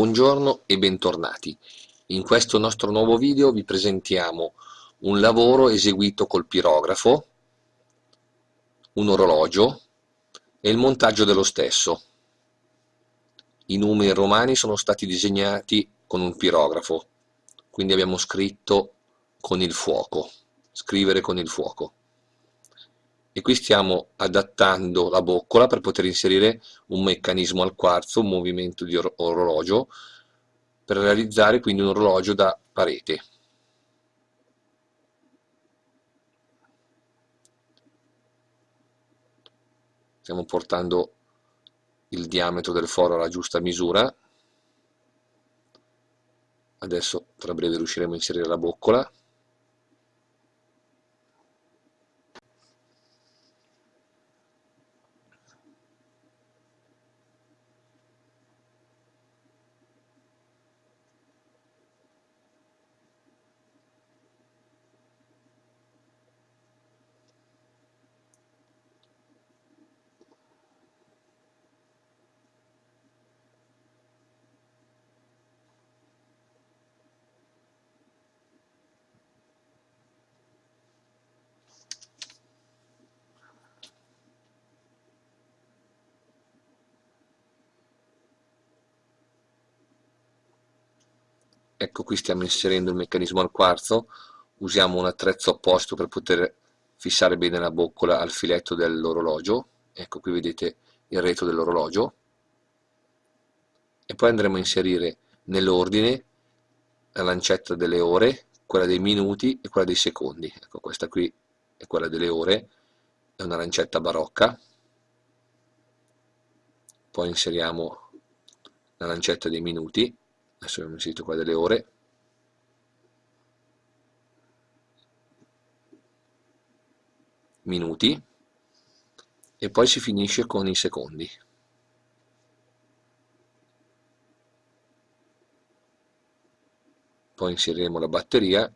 Buongiorno e bentornati. In questo nostro nuovo video vi presentiamo un lavoro eseguito col pirografo, un orologio e il montaggio dello stesso. I numeri romani sono stati disegnati con un pirografo, quindi abbiamo scritto con il fuoco, scrivere con il fuoco e qui stiamo adattando la boccola per poter inserire un meccanismo al quarzo, un movimento di or orologio per realizzare quindi un orologio da parete. Stiamo portando il diametro del foro alla giusta misura. Adesso tra breve riusciremo a inserire la boccola. Ecco qui stiamo inserendo il meccanismo al quarzo. Usiamo un attrezzo apposto per poter fissare bene la boccola al filetto dell'orologio. Ecco qui vedete il retro dell'orologio. E poi andremo a inserire nell'ordine la lancetta delle ore quella dei minuti e quella dei secondi. Ecco questa qui è quella delle ore. È una lancetta barocca. Poi inseriamo la lancetta dei minuti adesso abbiamo inserito qua delle ore. Minuti. E poi si finisce con i secondi. Poi inseriremo la batteria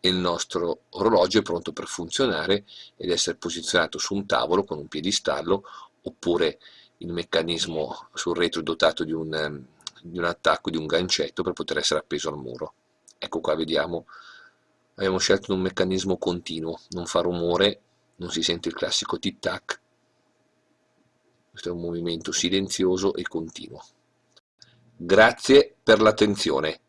e il nostro orologio è pronto per funzionare ed essere posizionato su un tavolo con un piedistallo oppure il meccanismo sul retro dotato di un di un attacco di un gancetto per poter essere appeso al muro. Ecco qua vediamo. Abbiamo scelto un meccanismo continuo non fa rumore non si sente il classico tic tac questo è un movimento silenzioso e continuo. Grazie per l'attenzione